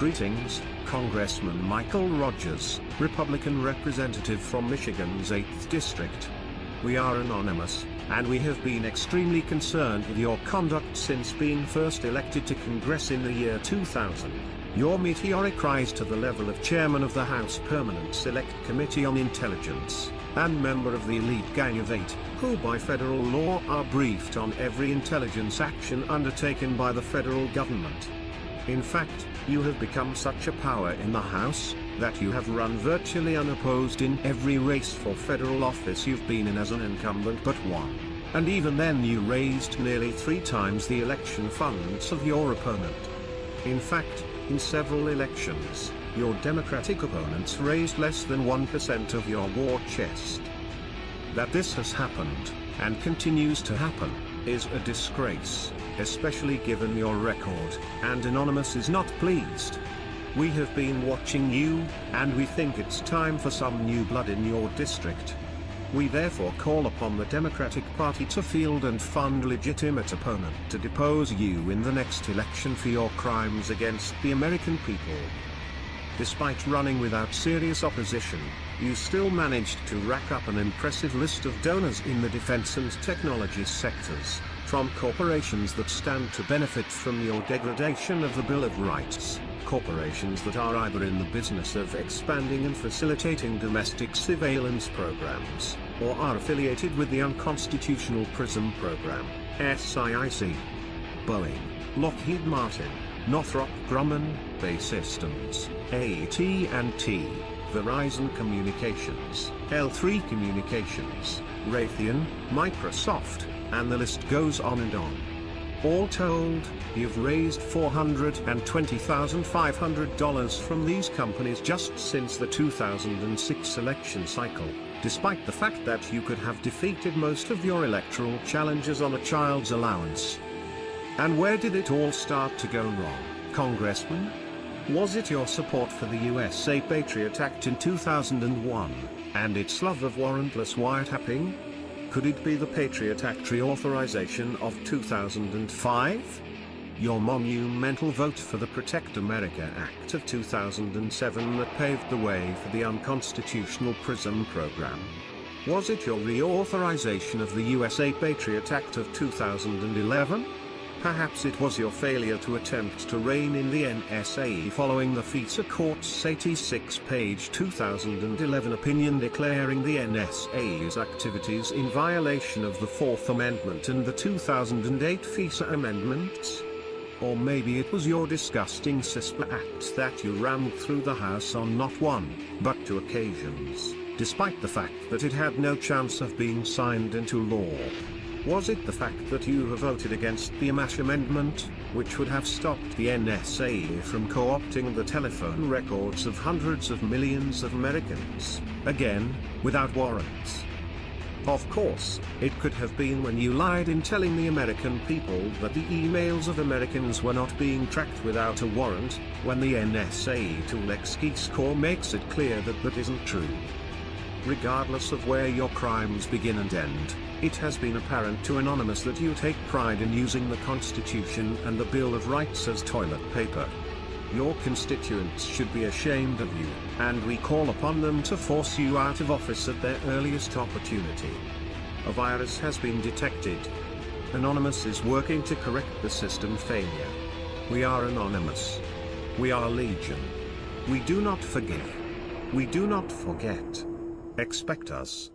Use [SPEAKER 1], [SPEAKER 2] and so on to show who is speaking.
[SPEAKER 1] Greetings, Congressman Michael Rogers, Republican representative from Michigan's 8th District. We are anonymous, and we have been extremely concerned with your conduct since being first elected to Congress in the year 2000. Your meteoric rise to the level of chairman of the House Permanent Select Committee on Intelligence, and member of the elite Gang of Eight, who by federal law are briefed on every intelligence action undertaken by the federal government. In fact, you have become such a power in the House, that you have run virtually unopposed in every race for federal office you've been in as an incumbent but one. And even then you raised nearly three times the election funds of your opponent. In fact, in several elections, your Democratic opponents raised less than 1% of your war chest. That this has happened, and continues to happen, is a disgrace, especially given your record, and Anonymous is not pleased. We have been watching you, and we think it's time for some new blood in your district. We therefore call upon the Democratic Party to field and fund legitimate opponent to depose you in the next election for your crimes against the American people. Despite running without serious opposition, you still managed to rack up an impressive list of donors in the defense and technology sectors, from corporations that stand to benefit from your degradation of the Bill of Rights, corporations that are either in the business of expanding and facilitating domestic surveillance programs, or are affiliated with the unconstitutional PRISM program, SAIC. Boeing, Lockheed Martin, Northrop Grumman, BAE Systems, AT&T, Verizon Communications, L3 Communications, Raytheon, Microsoft, and the list goes on and on. All told, you've raised $420,500 from these companies just since the 2006 election cycle, despite the fact that you could have defeated most of your electoral challenges on a child's allowance. And where did it all start to go wrong, Congressman? Was it your support for the USA Patriot Act in 2001, and its love of warrantless wiretapping? Could it be the Patriot Act reauthorization of 2005? Your monumental vote for the Protect America Act of 2007 that paved the way for the unconstitutional PRISM program? Was it your reauthorization of the USA Patriot Act of 2011? Perhaps it was your failure to attempt to rein in the NSA following the FISA Court's 86-page 2011 opinion declaring the NSA's activities in violation of the Fourth Amendment and the 2008 FISA amendments? Or maybe it was your disgusting CISPA Act that you rammed through the House on not one, but two occasions, despite the fact that it had no chance of being signed into law. Was it the fact that you have voted against the Amash Amendment, which would have stopped the NSA from co-opting the telephone records of hundreds of millions of Americans, again, without warrants? Of course, it could have been when you lied in telling the American people that the emails of Americans were not being tracked without a warrant, when the NSA tool XKeyscore makes it clear that that isn't true. Regardless of where your crimes begin and end, it has been apparent to Anonymous that you take pride in using the Constitution and the Bill of Rights as toilet paper. Your constituents should be ashamed of you, and we call upon them to force you out of office at their earliest opportunity. A virus has been detected. Anonymous is working to correct the system failure. We are Anonymous. We are Legion. We do not forgive. We do not forget. Expect us.